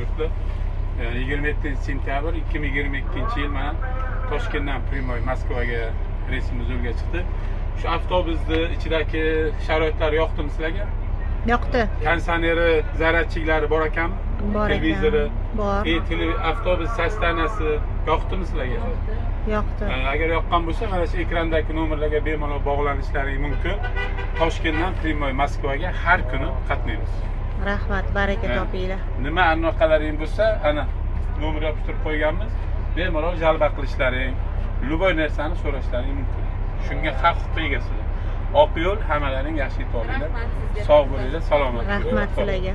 chiqdi yigirma yettinchi sentyabr ikki ming yigirma ikkinchi yil mana toshkentdan primoy moskvaga reysimiz yo'lga chiqdi. Shu avtobusni ichidagi sharoitlar yoqdimi sizlarga? Yoqdi. Konditsioneri zaryadchiklari bor ekanmi bor televizori? Bor. Tele- avtobus sostanasi yoqdimi sizlarga? Yoqdi. Agar yoqqan bo'lsa mana shu ekrandagi nomerlarga bemalol bog'lanishlaring mumkin. Toshkentdan primoy moskvaga har kuni qatnaymiz rahmat baraka Ha. topinglar. nima anaqalaring bo'lsa ana nomer yopishtirib qo'yganmiz. Bemalol jalba qilishlaring любой narsani so'rashlaring mumkin. Shunga haq huquq egasizlar. Oq yo'l hammalaring yaxshi yetib olinglar sog' bo'linglar salomat bo'linglar. rahmat sizlarga